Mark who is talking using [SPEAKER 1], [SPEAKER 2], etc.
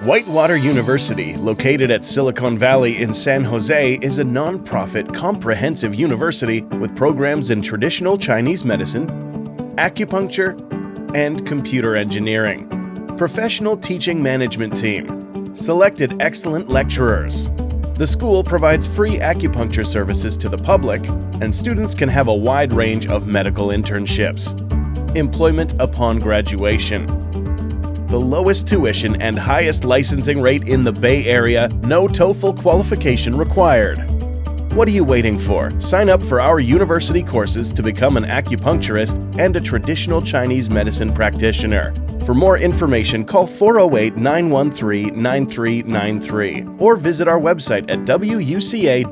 [SPEAKER 1] Whitewater University, located at Silicon Valley in San Jose, is a non-profit comprehensive university with programs in traditional Chinese medicine, acupuncture, and computer engineering. Professional teaching management team. Selected excellent lecturers. The school provides free acupuncture services to the public, and students can have a wide range of medical internships. Employment upon graduation the lowest tuition and highest licensing rate in the Bay Area, no TOEFL qualification required. What are you waiting for? Sign up for our university courses to become an acupuncturist and a traditional Chinese medicine practitioner. For more information, call 408 913 9393 or visit our website at wuca.us.